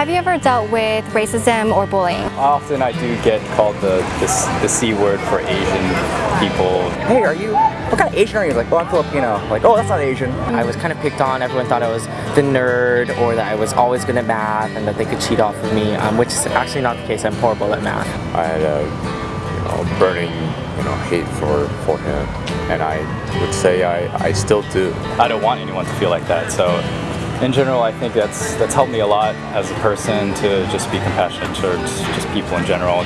Have you ever dealt with racism or bullying? Often I do get called the, the, the C word for Asian people. Hey, are you, what kind of Asian are you? Like, oh, I'm Filipino. Like, oh, that's not Asian. I was kind of picked on. Everyone thought I was the nerd or that I was always good at math and that they could cheat off of me, um, which is actually not the case. I'm horrible at math. I had a you know, burning you know, hate for, for him, and I would say I, I still do. I don't want anyone to feel like that, so in general, I think that's that's helped me a lot as a person to just be compassionate towards just people in general.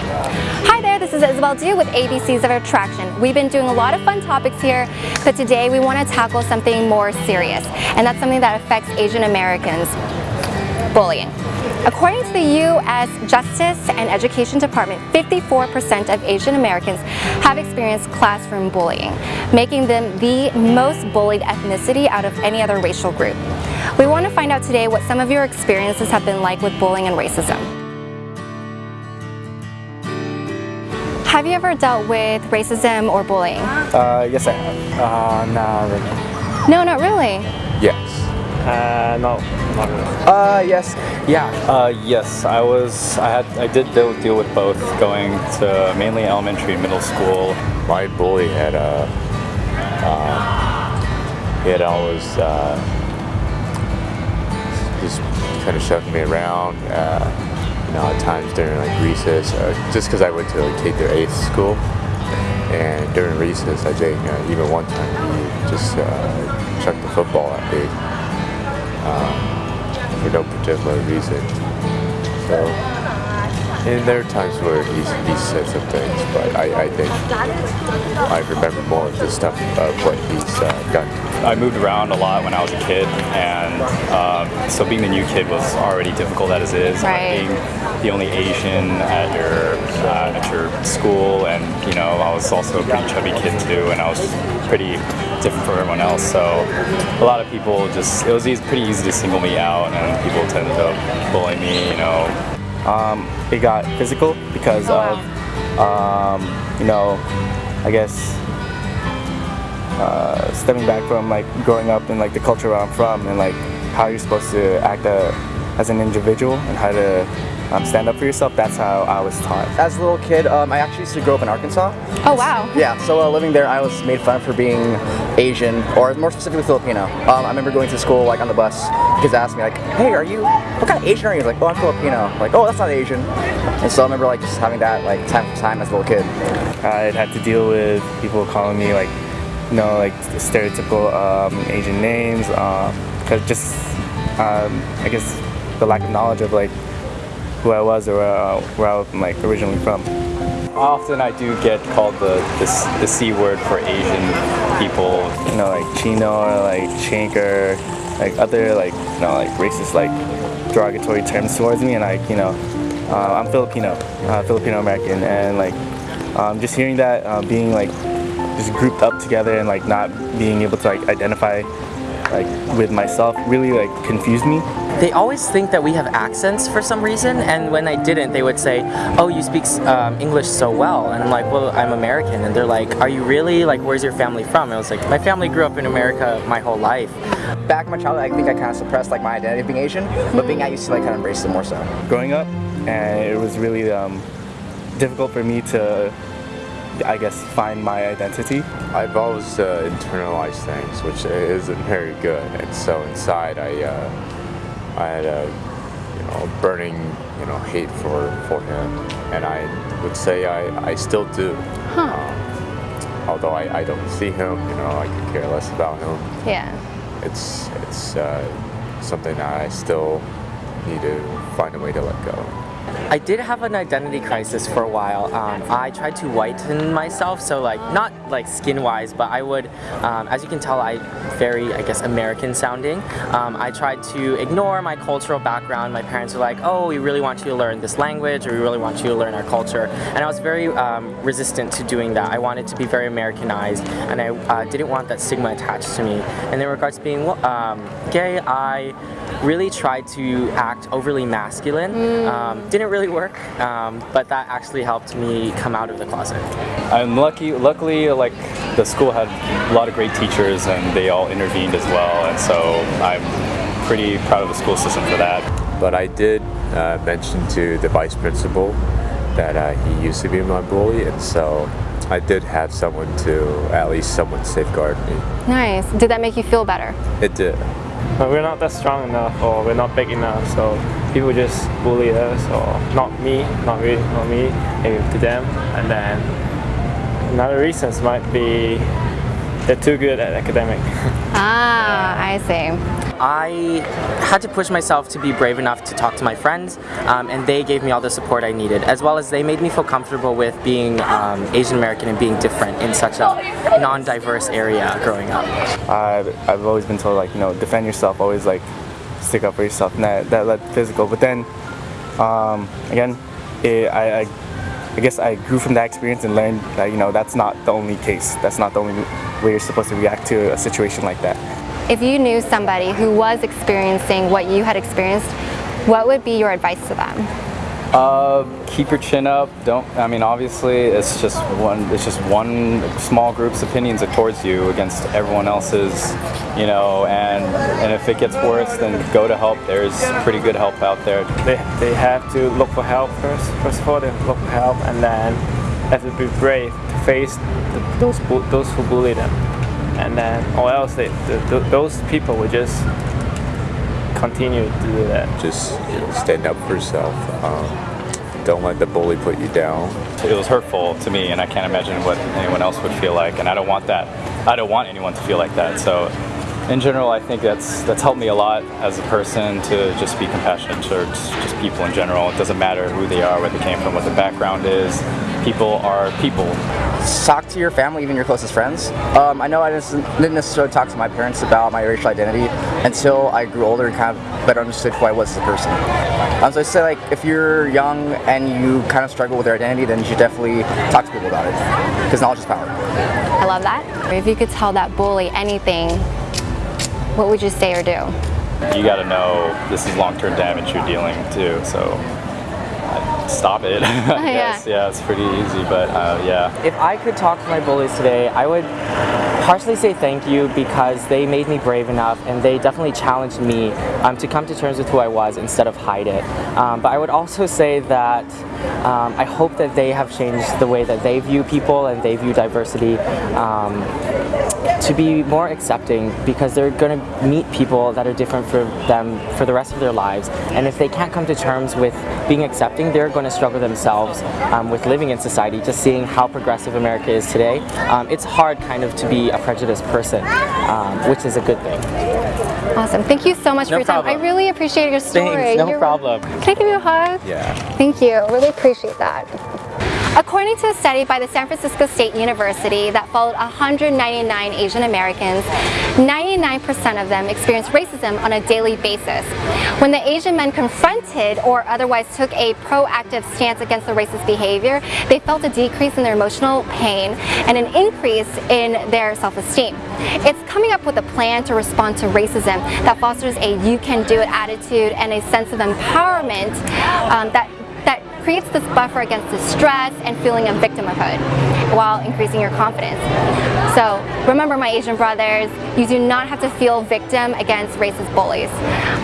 Hi there, this is Isabel Du with ABCs of Attraction. We've been doing a lot of fun topics here, but today we want to tackle something more serious, and that's something that affects Asian Americans, bullying. According to the U.S. Justice and Education Department, 54% of Asian Americans have experienced classroom bullying, making them the most bullied ethnicity out of any other racial group. We want to find out today what some of your experiences have been like with bullying and racism. Have you ever dealt with racism or bullying? Uh, yes I have. Uh, not really. No, not really. Yes. Uh, no, not really. Uh, yes. Yeah, uh, yes, I was, I had, I did deal, deal with both going to mainly elementary and middle school. My bully had uh, uh, he had always uh, just kind of shoved me around. Uh, you know, at times during like recess, uh, just because I went to like K through eighth school, and during recess, I think uh, even one time he just uh, chucked the football at me um, for no particular reason. So, and there are times where he's, he said some things, but I, I think I remember more of the stuff of what he's uh, done. I moved around a lot when I was a kid, and um, so being the new kid was already difficult as it is. Right. Being the only Asian at your uh, at your school, and you know I was also a pretty chubby kid too, and I was pretty different from everyone else. So a lot of people just it was easy, pretty easy to single me out, and people tended to bully me. You know, Um, it got physical because Oh, of, um, you know, I guess uh, stemming back from like growing up in like the culture where I'm from and like how you're supposed to act uh, as an individual and how to um, stand up for yourself. That's how I was taught. As a little kid, um, I actually used to grow up in Arkansas. Oh wow. Yeah, so uh, living there, I was made fun of for being Asian, or more specifically Filipino. Um, I remember going to school like on the bus. Kids asked me like, "Hey, are you? What kind of Asian are you?" Like, "Oh, I'm Filipino." Like, "Oh, that's not Asian." And so I remember like just having that like time for time as a little kid. I'd had to deal with people calling me like, you know, like stereotypical um, Asian names, because just, um, I guess, the lack of knowledge of like who I was or where, uh, where I was like originally from. often I do get called the, the the C word for Asian people. You know, like Chino or like Chinker, like other like, you know, like racist like derogatory terms towards me, and like, you know, uh, I'm Filipino, uh, Filipino American, and like um, just hearing that, uh, being like just grouped up together and like not being able to like identify like with myself really like confused me. They always think that we have accents for some reason, and when I didn't, they would say, "Oh, you speak um, English so well," and I'm like, "Well, I'm American," and they're like, "Are you really? Like, where's your family from?" And I was like, "My family grew up in America my whole life." Back in my childhood, I think I kind of suppressed like my identity of being Asian, but being out, used to like kind of embrace it more so. growing up, and it was really um, difficult for me to, I guess, find my identity. I've always uh, internalized things, which isn't very good, and so inside I, uh, I had a, you know, burning, you know, hate for for him, and I would say I, I still do. Huh. Um, although I, I don't see him, you know, I could care less about him. Yeah. It's it's uh, something that I still need to find a way to let go. I did have an identity crisis for a while. Um, I tried to whiten myself, so like not like skin-wise, but I would, um, as you can tell, I very I guess American sounding. Um, I tried to ignore my cultural background. My parents were like, "Oh, we really want you to learn this language, or we really want you to learn our culture," and I was very um, resistant to doing that. I wanted to be very Americanized, and I uh, didn't want that stigma attached to me. And in regards to being um, gay, I really tried to act overly masculine. Um, didn't really work, um, but that actually helped me come out of the closet. I'm lucky. Luckily, like the school had a lot of great teachers, and they all intervened as well. And so I'm pretty proud of the school system for that. but I did uh, mention to the vice principal that uh, he used to be my bully, and so I did have someone to at least someone safeguard me. Nice. Did that make you feel better? It did. But we're not that strong enough or we're not big enough, so people just bully us or not me, not really, not me, maybe to them. And then another reasons might be they're too good at academic. Ah, I see. I had to push myself to be brave enough to talk to my friends, um, and they gave me all the support I needed, as well as they made me feel comfortable with being um, Asian American and being different in such a non-diverse area growing up. I've, I've always been told like you know defend yourself, always like stick up for yourself, and that that led physical. But then um, again, it, I, I I guess I grew from that experience and learned that you know that's not the only case. That's not the only way you're supposed to react to a situation like that. If you knew somebody who was experiencing what you had experienced, what would be your advice to them? Uh, keep your chin up. Don't. I mean, obviously, it's just one. It's just one small group's opinions towards you against everyone else's. You know, and and if it gets worse, then go to help. There's pretty good help out there. they, they have to look for help first. First of all, they look for help and then have to be brave to face the, those, those who bully them. And then, or else they, the, the, those people would just continue to do that. Just you know, stand up for yourself. Um, don't let the bully put you down. It was hurtful to me, and I can't imagine what anyone else would feel like. And I don't want that. I don't want anyone to feel like that. So, in general, I think that's that's helped me a lot as a person to just be compassionate towards just people in general. It doesn't matter who they are, where they came from, what their background is. People are people. talk to your family, even your closest friends. Um, I know I didn't necessarily talk to my parents about my racial identity until I grew older and kind of better understood who I was as a person. Um, so I say like if you're young and you kind of struggle with your identity, then you should definitely talk to people about it because knowledge is power. I love that. If you could tell that bully anything, what would you say or do? You got to know this is long-term damage you're dealing to. So. Stop it. I guess. Yeah, it's pretty easy, but uh, yeah. If I could talk to my bullies today, I would partially say thank you because they made me brave enough and they definitely challenged me um, to come to terms with who I was instead of hide it. Um, but I would also say that um, I hope that they have changed the way that they view people and they view diversity um, to be more accepting because they're going to meet people that are different for them for the rest of their lives. And if they can't come to terms with being accepting, they're going to struggle themselves um, with living in society. Just seeing how progressive America is today, um, it's hard kind of to be a prejudiced person, um, which is a good thing. Awesome. Thank you so much No for your time. I really appreciate your story. Thanks, no You're- problem. Can I give you a hug? Yeah. Thank you. Really appreciate that. According to a study by the San Francisco State University that followed 199 Asian Americans, 99% of them experienced racism on a daily basis. When the Asian men confronted or otherwise took a proactive stance against the racist behavior, they felt a decrease in their emotional pain and an increase in their self-esteem. It's coming up with a plan to respond to racism that fosters a you can do it attitude and a sense of empowerment um, that that creates this buffer against distress and feeling of victimhood while increasing your confidence. So remember my Asian brothers, you do not have to feel victim against racist bullies.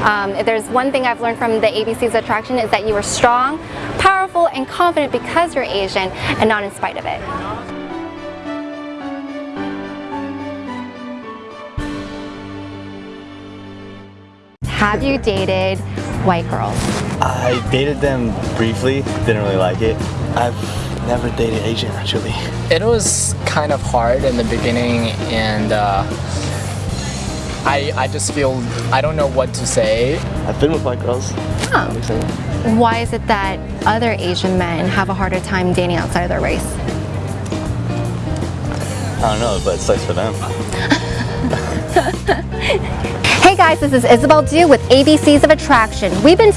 Um, if there's one thing I've learned from the ABC's attraction is that you are strong, powerful, and confident because you're Asian and not in spite of it. Have you dated white girls? I dated them briefly, didn't really like it. I've never dated Asian actually. It was kind of hard in the beginning and uh, I, I just feel, I don't know what to say. I've been with white girls. Oh. Why is it that other Asian men have a harder time dating outside of their race? I don't know, but it sucks for them. Guys, this is Isabel Du with ABCs of Attraction. We've been